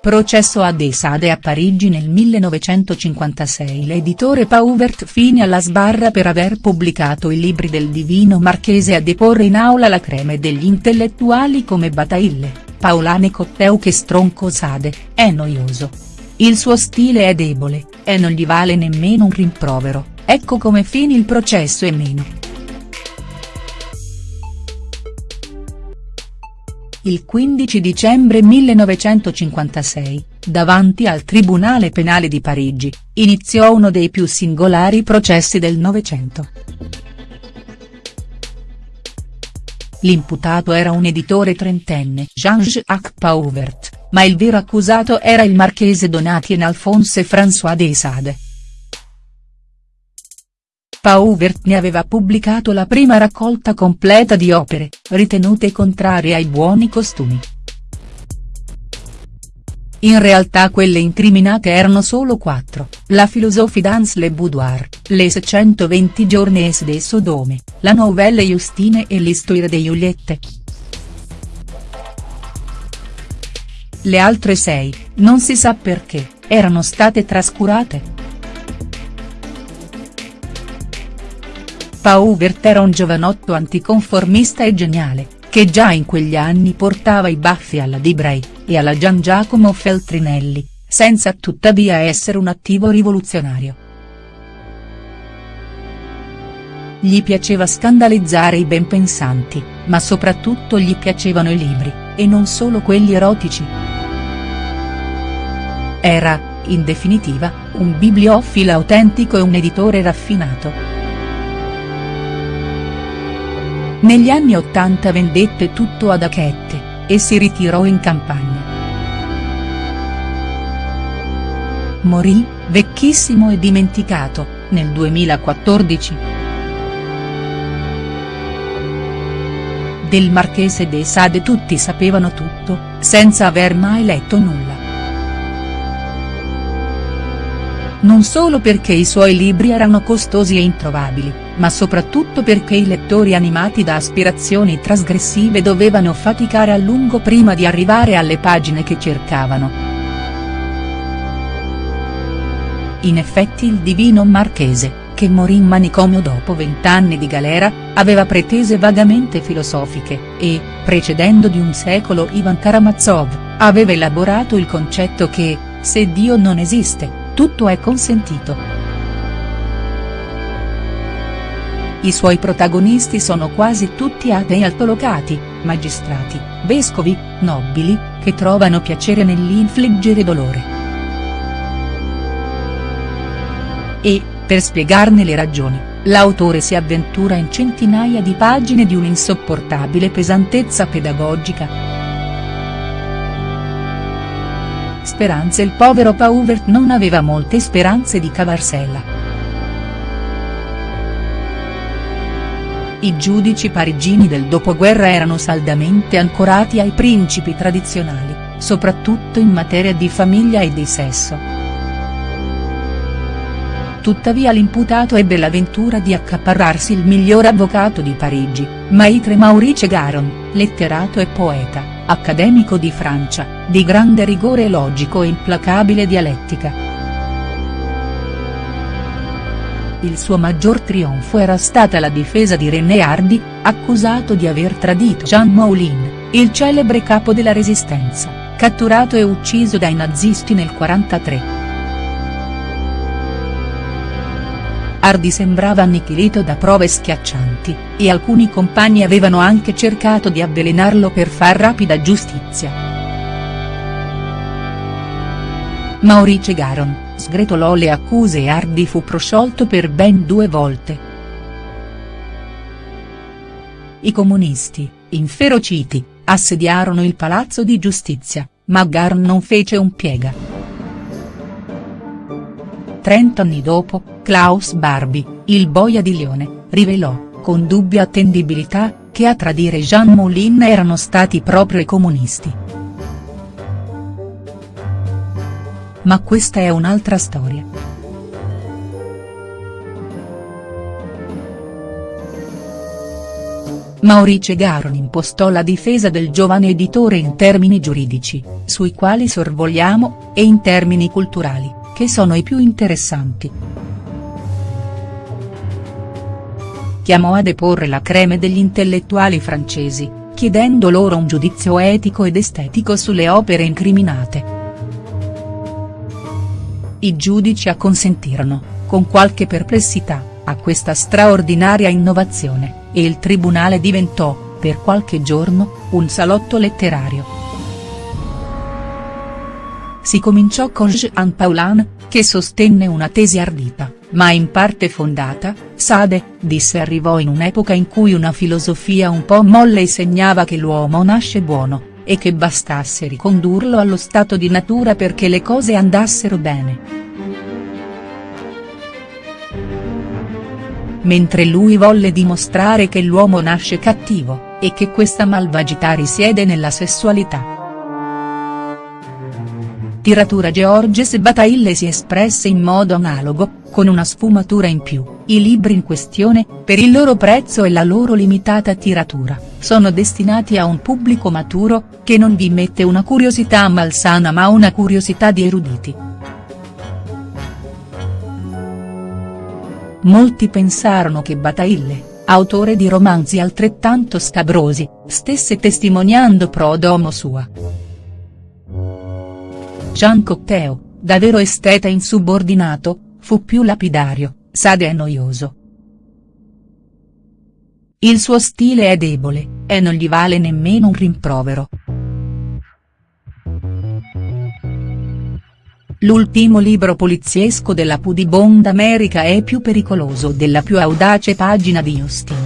Processo a De Sade a Parigi nel 1956 L'editore Pauvert fine alla sbarra per aver pubblicato i libri del divino marchese a deporre in aula la creme degli intellettuali come Bataille, Paolane Cotteu che Stronco Sade, è noioso. Il suo stile è debole, e non gli vale nemmeno un rimprovero, ecco come fini il processo e meno. Il 15 dicembre 1956, davanti al Tribunale Penale di Parigi, iniziò uno dei più singolari processi del Novecento. L'imputato era un editore trentenne Jean-Jacques Pauvert, ma il vero accusato era il marchese Donatien Alphonse François de Sade. Pauvert ne aveva pubblicato la prima raccolta completa di opere, ritenute contrarie ai buoni costumi. In realtà quelle incriminate erano solo quattro, la Philosophie dans le boudoir, les 120 journées de Sodome, la Novelle Justine e l'Histoire de Juliette. Le altre sei, non si sa perché, erano state trascurate. Pauvert era un giovanotto anticonformista e geniale, che già in quegli anni portava i baffi alla Dibray, e alla Gian Giacomo Feltrinelli, senza tuttavia essere un attivo rivoluzionario. Gli piaceva scandalizzare i benpensanti, ma soprattutto gli piacevano i libri, e non solo quelli erotici. Era, in definitiva, un bibliofilo autentico e un editore raffinato. Negli anni Ottanta vendette tutto ad Achette, e si ritirò in campagna. Morì, vecchissimo e dimenticato, nel 2014. Del Marchese de Sade tutti sapevano tutto, senza aver mai letto nulla. Non solo perché i suoi libri erano costosi e introvabili, ma soprattutto perché i lettori animati da aspirazioni trasgressive dovevano faticare a lungo prima di arrivare alle pagine che cercavano. In effetti il divino marchese, che morì in manicomio dopo vent'anni di galera, aveva pretese vagamente filosofiche, e, precedendo di un secolo Ivan Karamazov, aveva elaborato il concetto che, se Dio non esiste, tutto è consentito. I suoi protagonisti sono quasi tutti atei altolocati, magistrati, vescovi, nobili, che trovano piacere nell'infliggere dolore. E, per spiegarne le ragioni, l'autore si avventura in centinaia di pagine di un'insopportabile pesantezza pedagogica. Speranze Il povero Pauvert non aveva molte speranze di cavarsela. I giudici parigini del dopoguerra erano saldamente ancorati ai principi tradizionali, soprattutto in materia di famiglia e di sesso. Tuttavia l'imputato ebbe l'avventura di accaparrarsi il miglior avvocato di Parigi, Maitre Maurice Garon, letterato e poeta, accademico di Francia, di grande rigore logico e implacabile dialettica. Il suo maggior trionfo era stata la difesa di René Hardy, accusato di aver tradito Jean Moulin, il celebre capo della resistenza, catturato e ucciso dai nazisti nel 1943. Hardy sembrava annichilito da prove schiaccianti, e alcuni compagni avevano anche cercato di avvelenarlo per far rapida giustizia. Maurice Garon, sgretolò le accuse e Hardy fu prosciolto per ben due volte. I comunisti, inferociti, assediarono il palazzo di giustizia, ma Gar non fece un piega. Trent'anni dopo, Klaus Barbie, il boia di Lione, rivelò, con dubbia attendibilità, che a tradire Jean Moulin erano stati proprio i comunisti. Ma questa è un'altra storia. Maurice Garon impostò la difesa del giovane editore in termini giuridici, sui quali sorvoliamo, e in termini culturali, che sono i più interessanti. Chiamò a deporre la creme degli intellettuali francesi, chiedendo loro un giudizio etico ed estetico sulle opere incriminate. I giudici acconsentirono, con qualche perplessità, a questa straordinaria innovazione e il tribunale diventò, per qualche giorno, un salotto letterario. Si cominciò con Jean Paulhan, che sostenne una tesi ardita, ma in parte fondata, Sade, disse arrivò in un'epoca in cui una filosofia un po' molle segnava che l'uomo nasce buono, e che bastasse ricondurlo allo stato di natura perché le cose andassero bene. mentre lui volle dimostrare che l'uomo nasce cattivo, e che questa malvagità risiede nella sessualità. Tiratura Georges Bataille si espresse in modo analogo, con una sfumatura in più, i libri in questione, per il loro prezzo e la loro limitata tiratura, sono destinati a un pubblico maturo, che non vi mette una curiosità malsana ma una curiosità di eruditi. Molti pensarono che Bataille, autore di romanzi altrettanto scabrosi, stesse testimoniando pro domo sua. Jean Cocteau, da vero esteta insubordinato, fu più lapidario, sade e noioso. Il suo stile è debole, e non gli vale nemmeno un rimprovero. L'ultimo libro poliziesco della Pudibond America è più pericoloso della più audace pagina di Justin.